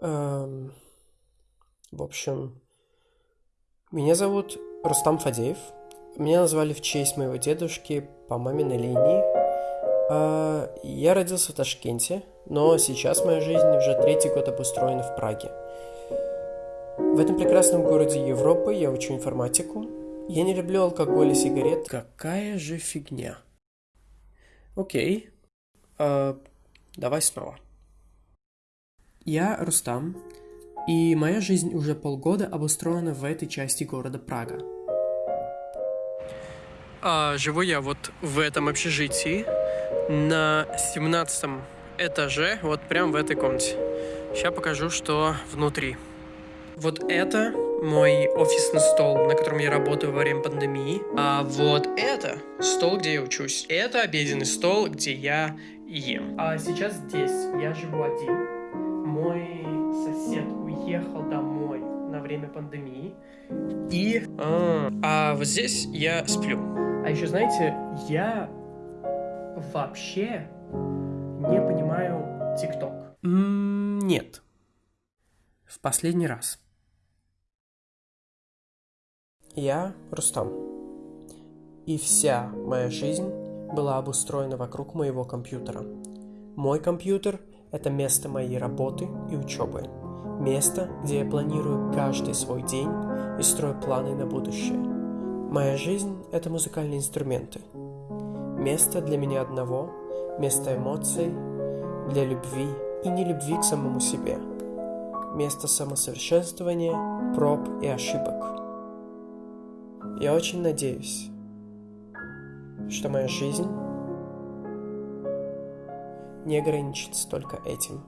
Эм, в общем, меня зовут Рустам Фадеев. Меня назвали в честь моего дедушки по маминой линии. Э, я родился в Ташкенте, но сейчас моя жизнь уже третий год обустроена в Праге. В этом прекрасном городе Европы я учу информатику. Я не люблю алкоголь и сигарет. Какая же фигня. Окей. Э, давай снова. Я Рустам, и моя жизнь уже полгода обустроена в этой части города Прага. А, живу я вот в этом общежитии на 17 этаже, вот прям в этой комнате. Сейчас покажу, что внутри. Вот это мой офисный стол, на котором я работаю во время пандемии. А вот это стол, где я учусь. Это обеденный стол, где я ем. А сейчас здесь я живу один мой сосед уехал домой на время пандемии. И... А, а вот здесь я сплю. А еще, знаете, я вообще не понимаю ТикТок. Нет. В последний раз. Я Рустам. И вся моя жизнь была обустроена вокруг моего компьютера. Мой компьютер это место моей работы и учебы. Место, где я планирую каждый свой день и строю планы на будущее. Моя жизнь – это музыкальные инструменты. Место для меня одного, место эмоций, для любви и не любви к самому себе. Место самосовершенствования, проб и ошибок. Я очень надеюсь, что моя жизнь не ограничится только этим.